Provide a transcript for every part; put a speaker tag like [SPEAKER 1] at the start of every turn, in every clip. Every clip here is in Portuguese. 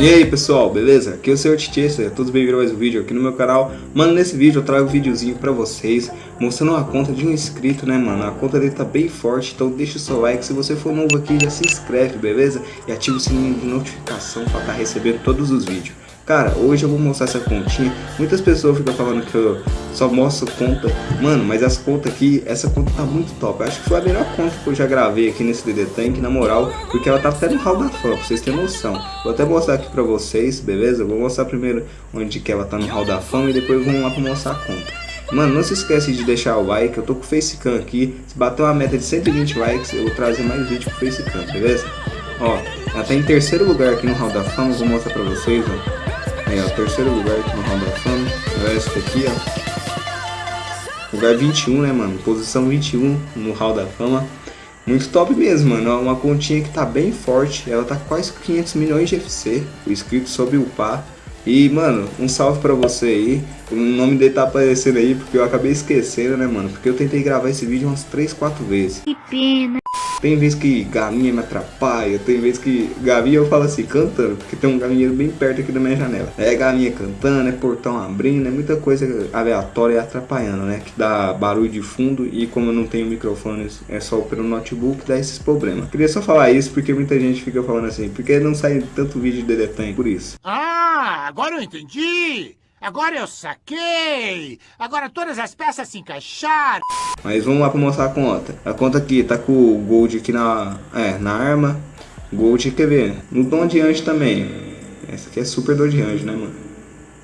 [SPEAKER 1] E aí pessoal, beleza? Aqui é o Sr. Titi, sejam todos bem-vindos a mais um vídeo aqui no meu canal Mano, nesse vídeo eu trago um videozinho pra vocês Mostrando uma conta de um inscrito, né mano? A conta dele tá bem forte, então deixa o seu like Se você for novo aqui, já se inscreve, beleza? E ativa o sininho de notificação pra estar tá recebendo todos os vídeos Cara, hoje eu vou mostrar essa continha. Muitas pessoas ficam falando que eu só mostro conta. Mano, mas as contas aqui, essa conta tá muito top. Eu acho que foi a melhor conta que eu já gravei aqui nesse DD Tank, na moral. Porque ela tá até no hall da fama, pra vocês terem noção. Vou até mostrar aqui pra vocês, beleza? vou mostrar primeiro onde que ela tá no hall da fama e depois vamos lá pra mostrar a conta. Mano, não se esquece de deixar o like, eu tô com o Facecam aqui. Se bater uma meta de 120 likes, eu vou trazer mais vídeo pro Facecam, beleza? Ó, ela tá em terceiro lugar aqui no Hall da Fama, vou mostrar pra vocês, ó. Aí, ó, terceiro lugar aqui no Hall da Fama. O resto aqui, ó. Lugar 21, né, mano? Posição 21 no Hall da Fama. Muito top mesmo, mano. Uma continha que tá bem forte. Ela tá quase 500 milhões de FC. O inscrito sobre o par. E, mano, um salve pra você aí. O nome dele tá aparecendo aí porque eu acabei esquecendo, né, mano? Porque eu tentei gravar esse vídeo umas 3, 4 vezes. Que pena. Tem vezes que galinha me atrapalha, tem vezes que galinha eu falo assim, cantando, porque tem um galinheiro bem perto aqui da minha janela. É galinha cantando, é portão abrindo, é muita coisa aleatória atrapalhando, né? Que dá barulho de fundo e como eu não tenho microfone, é só pelo notebook, dá esses problemas. Queria só falar isso porque muita gente fica falando assim, porque não sai tanto vídeo de Dedetan, por isso.
[SPEAKER 2] Ah, agora eu entendi! Agora eu saquei! Agora todas as peças se encaixaram!
[SPEAKER 1] Mas vamos lá para mostrar a conta. A conta aqui tá com o Gold aqui na, é, na arma. Gold, quer ver? No Dom de Anjo também. Essa aqui é super Dom de Anjo, né, mano?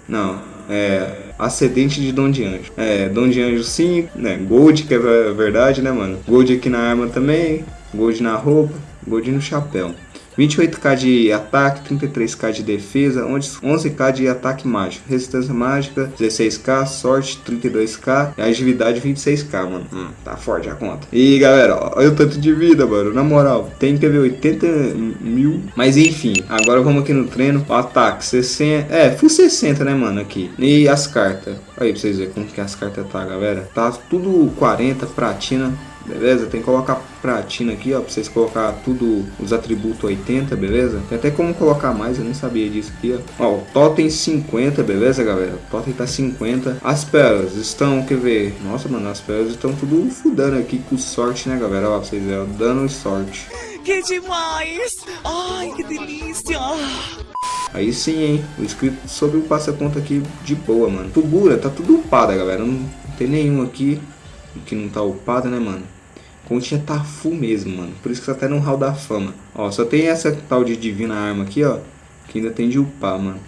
[SPEAKER 1] Não, é... Ascendente de Dom de Anjo. É, Dom de Anjo 5, né? Gold, que é verdade, né, mano? Gold aqui na arma também. Gold na roupa. Gold no chapéu. 28k de ataque, 33k de defesa, 11k de ataque mágico, resistência mágica, 16k, sorte, 32k e agilidade 26k, mano. Hum, tá forte a conta. E galera, olha o tanto de vida, mano. Na moral, tem que ver 80 mil. Mas enfim, agora vamos aqui no treino. O ataque 60, é, full 60, né, mano, aqui. E as cartas. Aí pra vocês verem como que as cartas tá, galera. Tá tudo 40, pratina. Beleza? Tem que colocar pratina aqui, ó, pra vocês colocar tudo, os atributos 80, beleza? Tem até como colocar mais, eu nem sabia disso aqui, ó. Ó, o totem 50, beleza, galera? O totem tá 50. As pérolas estão, quer ver? Nossa, mano, as pérolas estão tudo fudando aqui com sorte, né, galera? Ó, pra vocês verem, dano e sorte.
[SPEAKER 3] Que demais! Ai, que delícia!
[SPEAKER 1] Aí sim, hein? O inscrito sobre o passa-conta aqui de boa, mano. Tubura, tá tudo upada, galera. Não tem nenhum aqui que não tá upado, né, mano? Continha tá full mesmo, mano. Por isso que tá até no hall da fama. Ó, só tem essa tal de divina arma aqui, ó. Que ainda tem de upar, mano.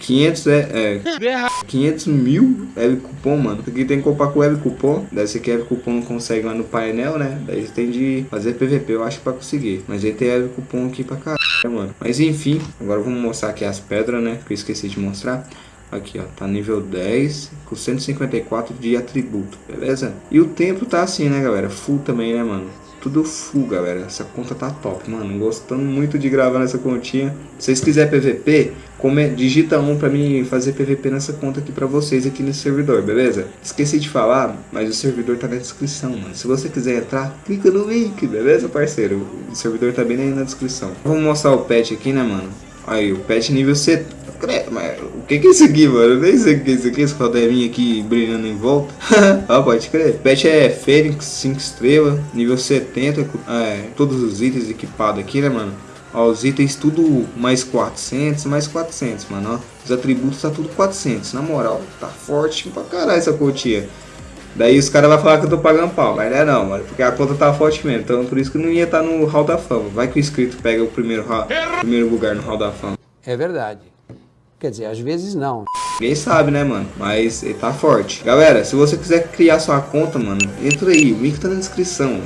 [SPEAKER 1] 500 é, é 500 mil web cupom, mano. Aqui tem que comprar com web cupom. Daí você quer cupom não consegue lá no painel, né? Daí você tem de fazer PVP, eu acho, pra conseguir. Mas aí tem web cupom aqui pra caralho, mano. Mas enfim, agora vamos mostrar aqui as pedras, né? Que eu esqueci de mostrar. Aqui, ó, tá nível 10 com 154 de atributo, beleza? E o tempo tá assim, né, galera? Full também, né, mano? Tudo full, galera. Essa conta tá top, mano. Gostando muito de gravar nessa continha. Se vocês quiserem PVP, come... digita um pra mim fazer PVP nessa conta aqui pra vocês aqui nesse servidor, beleza? Esqueci de falar, mas o servidor tá na descrição, mano. Se você quiser entrar, clica no link, beleza, parceiro? O servidor tá bem aí na descrição. Vamos mostrar o pet aqui, né, mano? Aí, o pet nível 70 mas o que que é isso aqui, mano? Eu nem sei o que é isso aqui, esse caderninho aqui brilhando em volta. ah, pode crer. Pet é Fênix, 5 estrelas, nível 70, é, todos os itens equipados aqui, né, mano? Ó, os itens tudo mais 400, mais 400, mano, ó. Os atributos tá tudo 400, na moral, tá forte pra caralho essa continha. Daí os caras vão falar que eu tô pagando pau, mas não é não, mano, porque a conta tá forte mesmo, então por isso que não ia estar tá no Hall da Fama. Vai que o inscrito pega o primeiro, primeiro lugar no Hall da Fama.
[SPEAKER 4] É verdade. Quer dizer, às vezes não.
[SPEAKER 1] Ninguém sabe, né, mano? Mas ele tá forte. Galera, se você quiser criar sua conta, mano, entra aí. O link tá na descrição.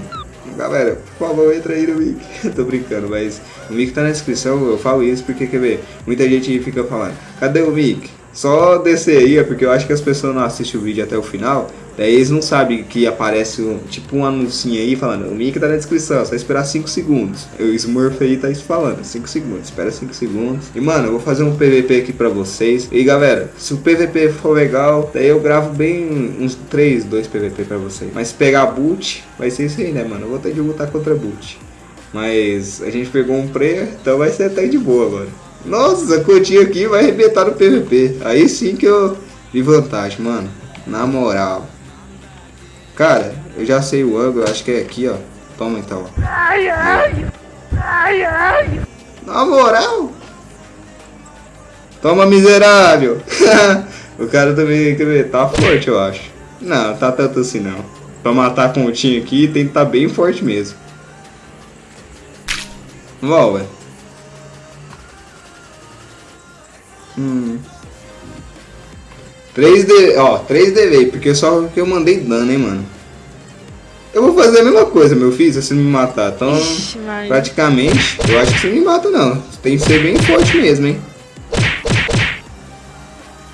[SPEAKER 1] Galera, por favor, entra aí no link. Tô brincando, mas o link tá na descrição. Eu falo isso porque, quer ver? Muita gente fica falando, cadê o link? Só descer aí, é porque eu acho que as pessoas não assistem o vídeo até o final. Daí eles não sabem que aparece um, tipo um anúncio aí falando, o link tá na descrição, só esperar 5 segundos. O Smurf aí tá falando, 5 segundos, espera 5 segundos. E mano, eu vou fazer um PVP aqui pra vocês. E galera, se o PVP for legal, daí eu gravo bem uns 3, 2 PVP pra vocês. Mas pegar boot, vai ser isso aí, né mano? Eu vou ter de lutar contra boot. Mas a gente pegou um prayer, então vai ser até de boa agora. Nossa, a continha aqui vai arrebentar no PVP. Aí sim que eu vi vantagem, mano. Na moral. Cara, eu já sei o ângulo, acho que é aqui, ó. Toma então, ó. Ai, ai. Ai, ai. Na moral. Toma, miserável. o cara também tá forte, eu acho. Não, tá tanto assim não. Pra matar a continha aqui, tem que estar tá bem forte mesmo. Vamos, ué. Hum. 3D, ó, 3D veio, porque só que eu mandei dano, hein, mano. Eu vou fazer a mesma coisa, meu filho, se você me matar. Então, Ixi, praticamente, eu acho que você me mata não. Tem que ser bem forte mesmo, hein.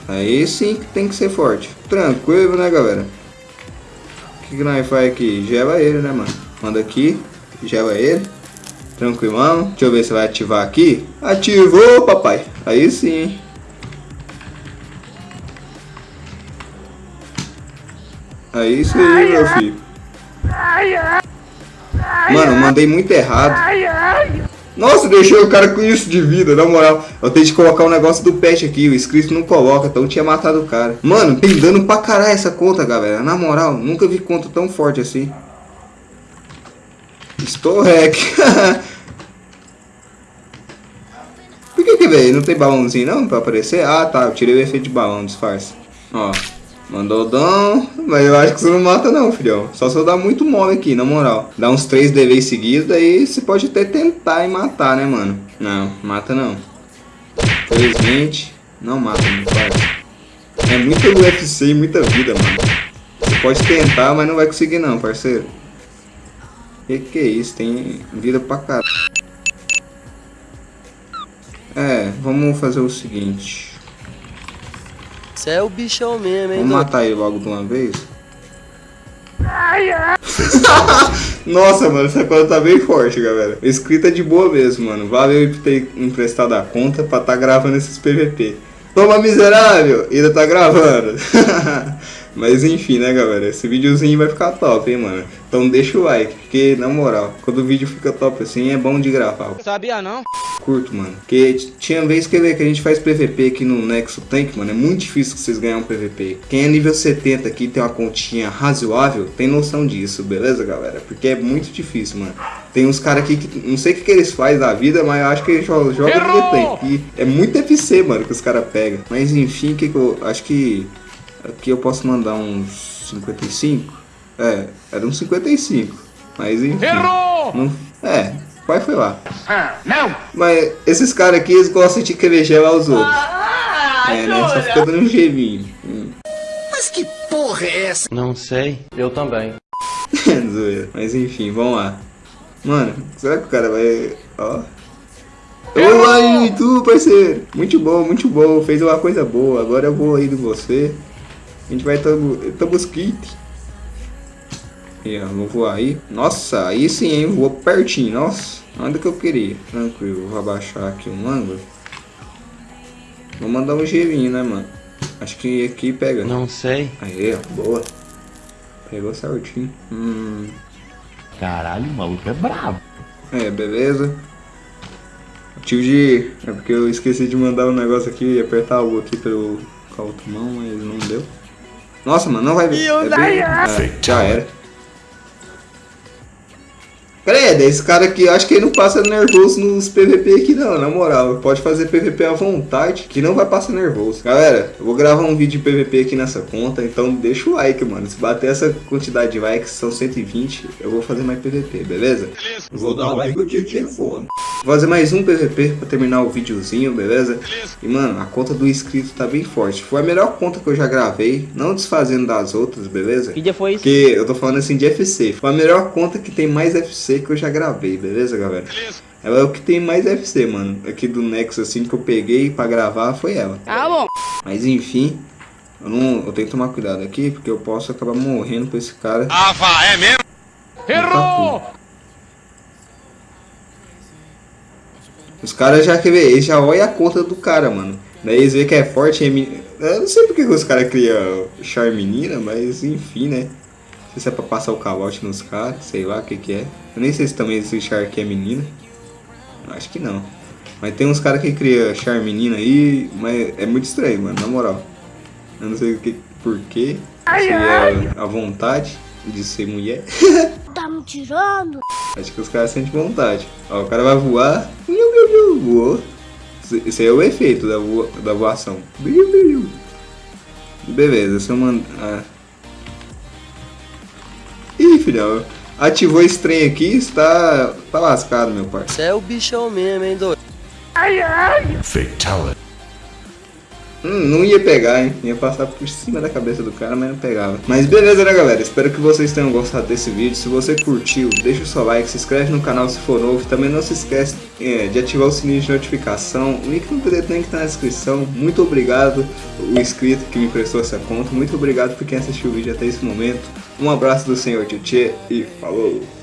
[SPEAKER 1] Aí sim que tem que ser forte. Tranquilo, né, galera? O que, que nós faz aqui? Gela ele, né, mano? Manda aqui, gela ele. Tranquilão. Deixa eu ver se vai ativar aqui. Ativou, papai. Aí sim, hein. Aí isso aí, meu filho. Mano, mandei muito errado. Nossa, deixei o cara com isso de vida, na moral. Eu tenho que colocar o um negócio do pet aqui, o inscrito não coloca, então tinha matado o cara. Mano, tem dano pra caralho essa conta, galera. Na moral, nunca vi conta tão forte assim. Estou hack. Por que que, velho, não tem balãozinho não pra aparecer? Ah, tá, eu tirei o efeito de balão, disfarce. Ó. Mandou dão, mas eu acho que você não mata não, filhão. Só se eu dar muito mole aqui, na moral. Dá uns 3 DV seguidos, aí você pode até tentar e matar, né, mano? Não, mata não. Felizmente, não mata, meu pai. É muito UFC e muita vida, mano. Você pode tentar, mas não vai conseguir não, parceiro. Que que é isso? Tem vida pra caralho. É, vamos fazer o seguinte.
[SPEAKER 5] Você é o bichão mesmo, hein?
[SPEAKER 1] Vamos matar ele logo de uma vez? Nossa, mano, essa conta tá bem forte, galera. Escrita de boa mesmo, mano. Valeu por ter emprestado a conta pra tá gravando esses PVP. Toma, miserável! Ainda tá gravando. Mas enfim, né, galera? Esse videozinho vai ficar top, hein, mano? Então deixa o like, porque, na moral, quando o vídeo fica top assim, é bom de gravar.
[SPEAKER 5] Sabia não?
[SPEAKER 1] Curto, mano. Porque tinha vez que, que a gente faz PVP aqui no Nexo Tank, mano, é muito difícil que vocês ganhem um PVP. Quem é nível 70 aqui tem uma continha razoável, tem noção disso, beleza, galera? Porque é muito difícil, mano. Tem uns caras aqui que não sei o que, que eles fazem da vida, mas eu acho que eles jogam joga nível Tank. E é muito FC, mano, que os caras pegam. Mas enfim, que, que eu acho que Aqui eu posso mandar uns 55. É, era uns 55. Mas enfim. Errou! Não, é, pai foi lá. Ah, não! Mas esses caras aqui, eles gostam de querer gelar os outros. Ah, é, né? Só fica dando um gelinho. Hum.
[SPEAKER 3] Mas que porra é essa?
[SPEAKER 5] Não sei. Eu também.
[SPEAKER 1] Mas enfim, vamos lá. Mano, será que o cara vai... Ó... Olá, tu, parceiro? Muito bom, muito bom. Fez uma coisa boa. Agora eu vou aí de você. A gente vai Tabusquite. E ó, vou voar aí. Nossa, aí sim, hein? Voou pertinho. Nossa, onde que eu queria. Tranquilo, vou abaixar aqui um ângulo. Vou mandar um gelinho, né, mano? Acho que aqui pega.
[SPEAKER 5] Não sei.
[SPEAKER 1] Aí, ó, boa. Pegou certinho. Hum.
[SPEAKER 5] Caralho, o maluco é brabo.
[SPEAKER 1] É, beleza. Tive de... É porque eu esqueci de mandar um negócio aqui e apertar o aqui pelo com a outra mão, mas não deu. Nossa, mano, não vai ver. É bem... é, já era. Credo, esse cara aqui, acho que ele não passa nervoso nos PVP aqui não, na moral. Pode fazer PVP à vontade, que não vai passar nervoso. Galera, eu vou gravar um vídeo de PVP aqui nessa conta, então deixa o like, mano. Se bater essa quantidade de likes, são 120, eu vou fazer mais PVP, beleza? Beleza. Vou dar like no telefone. Vou fazer mais um PVP pra terminar o videozinho, beleza? E mano, a conta do inscrito tá bem forte. Foi a melhor conta que eu já gravei, não desfazendo das outras, beleza?
[SPEAKER 5] Que dia foi isso?
[SPEAKER 1] Porque eu tô falando assim de FC. Foi a melhor conta que tem mais FC que eu já gravei, beleza, galera? Beleza. Ela é o que tem mais FC, mano. Aqui do Nexus, assim, que eu peguei pra gravar, foi ela.
[SPEAKER 5] Ah, bom.
[SPEAKER 1] Mas enfim, eu, não, eu tenho que tomar cuidado aqui, porque eu posso acabar morrendo por esse cara.
[SPEAKER 2] Ah, vá, é mesmo? Errou!
[SPEAKER 1] Os caras já quer ver, eles já olham a conta do cara, mano. Daí eles veem que é forte, é men... Eu não sei porque os caras criam char menina, mas enfim, né? Sei se é pra passar o calote nos caras, sei lá o que que é. Eu nem sei se também esse char aqui é menina. Acho que não. Mas tem uns caras que cria char menina aí, mas é muito estranho, mano, na moral. Eu não sei o que, por quê. Se é a vontade de ser mulher.
[SPEAKER 6] Tá me tirando?
[SPEAKER 1] Acho que os caras sentem vontade. Ó, o cara vai voar. Voou. Esse aí é o efeito da, voa, da voação. Beleza, se eu mandar. Ah. Filhão. Ativou esse trem aqui, está. tá lascado, meu pai.
[SPEAKER 5] Você é o bichão mesmo, hein, doido?
[SPEAKER 7] Fatality.
[SPEAKER 1] Hum, não ia pegar, hein? Ia passar por cima da cabeça do cara, mas não pegava. Mas beleza, né, galera? Espero que vocês tenham gostado desse vídeo. Se você curtiu, deixa o seu like, se inscreve no canal se for novo. Também não se esquece é, de ativar o sininho de notificação. O link no link tá na descrição. Muito obrigado, o inscrito que me prestou essa conta. Muito obrigado por quem assistiu o vídeo até esse momento. Um abraço do senhor Tietê e falou!